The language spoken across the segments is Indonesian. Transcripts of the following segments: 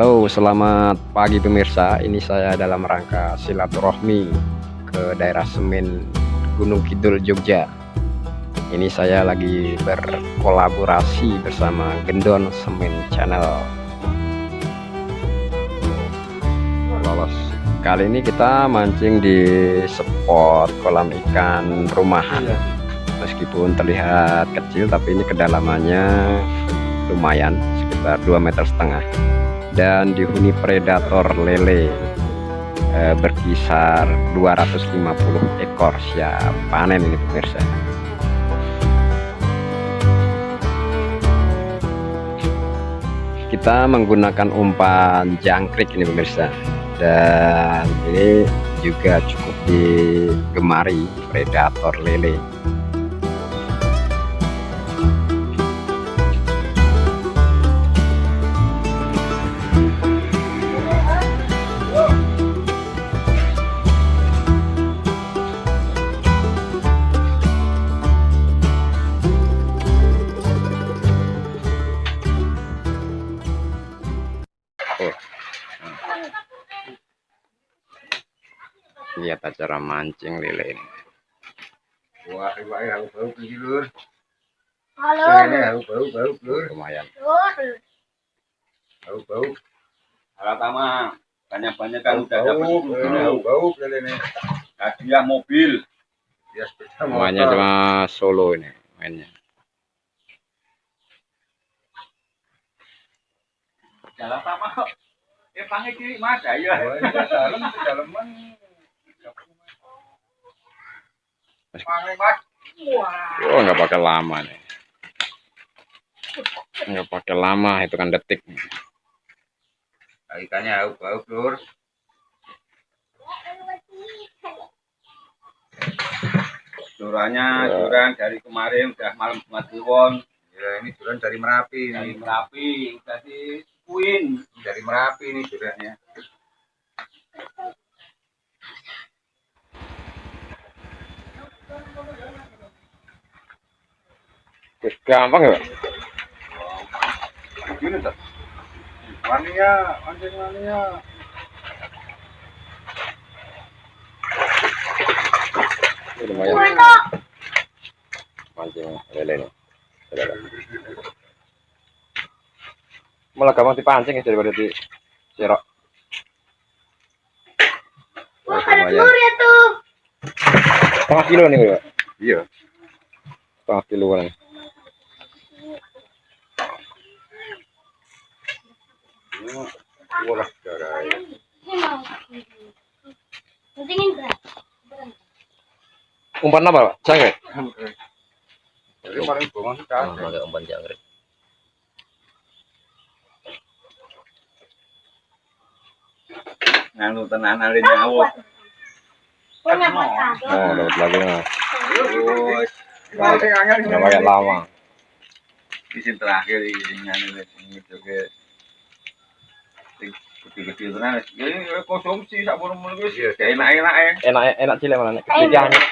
Halo selamat pagi pemirsa. Ini saya dalam rangka silaturahmi ke daerah Semen Gunung Kidul Jogja. Ini saya lagi berkolaborasi bersama Gendon Semen Channel. Lolos. Kali ini kita mancing di spot kolam ikan rumahan. Meskipun terlihat kecil tapi ini kedalamannya lumayan sekitar 2 meter setengah dan dihuni predator lele eh, berkisar 250 ekor. Siap panen ini pemirsa. Kita menggunakan umpan jangkrik ini pemirsa. Dan ini juga cukup digemari predator lele lihat acara mancing lele ini. Wah wah bau bau lur. Halo. Bau bau bau lur. Lumayan. Bau bau. Alat tama banyak-banyak kan udah dapat bau bau bau lele nih hadiah mobil. ya sepeda semuanya cuma solo ini mainnya. Jalan tama kok. Eh pange kiri Mas. Ayo. Ini dalam Pange Mas. Wah. oh nggak pakai lama nih nggak pakai lama itu kan detik ikannya bau bau lur Duranya Ya. duran dari kemarin udah malam Jumat Kliwon ya ini duran dari merapi dari ini Merapi udah dikuin. dari merapi ini durannya Wih, gampang ya Pak? gini tuh waninya anjing waninya Ini lumayan. Mancing lele ini. Saudara. malah gampang dipancing ya daripada di serok Wah, ada telur ya tuh. setengah kilo nih Pak iya. Setengah kilo ya berat. umpan apa Pak? jangkrik? jadi paling umpan jangkrik Nganu tenan alin nyawut. Oh dapat lagi nah pakai lama di sini terakhir ini nganu ini juga kecil-kecil tenan. Ini konsumsi sak wis Iya. enak-enak ya. enak enak cilik malah nek gede anyep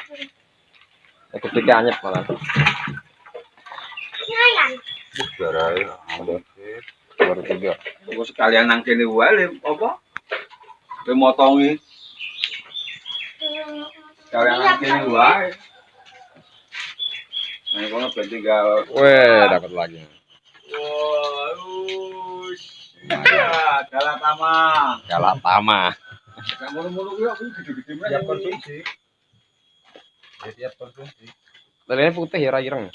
nek gede anyep malah ya baru tiga sekalian nang kene wae apa? Kowe motongi sekalian nang kene wae. Nah, kono tinggal weh dapat lagi Wah, us. Ya, dalam tama. galak tama Yang mulu-mulu kuwi aku gede-gede banget. siap konsumsi ya siap konsumsi putih ya ireng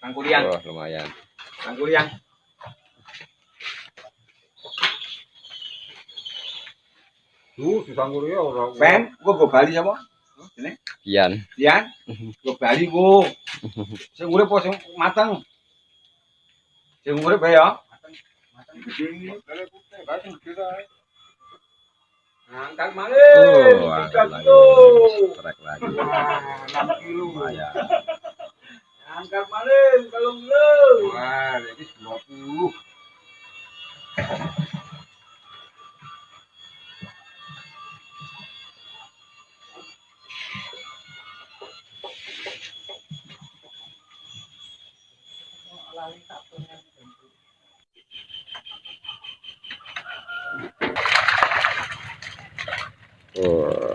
Kang kuliang, wah lumayan kang kuliang. tuh susah nguri ya orang Ben, gua go Bali sama. Ini, Kian Dian. Go Bali gua. Sing urip apa sing mateng? Sing urip bae ya. Angkat malih. oh ada lagi lagi Enam kilo. lumayan Angkat malih kalau kilo. wah ini dua puluh Oh.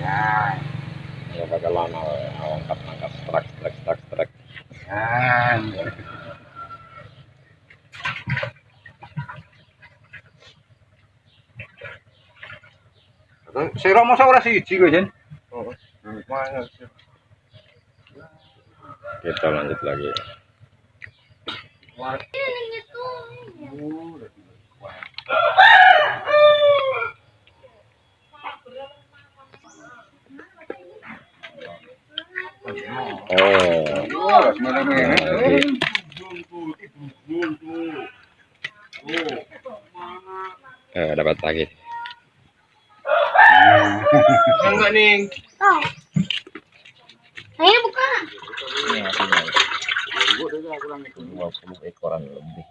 Ya, ya bakalan angkat angkat strak strak strak strak. Sira masa ora siji kok, Jen? Kita lanjut lagi. Ini itu. Oh, Oh, semene-mene. eh, dapat lagi. Enggak nih. Oh. Nah, ini bukan. Dua puluh ekoran lebih.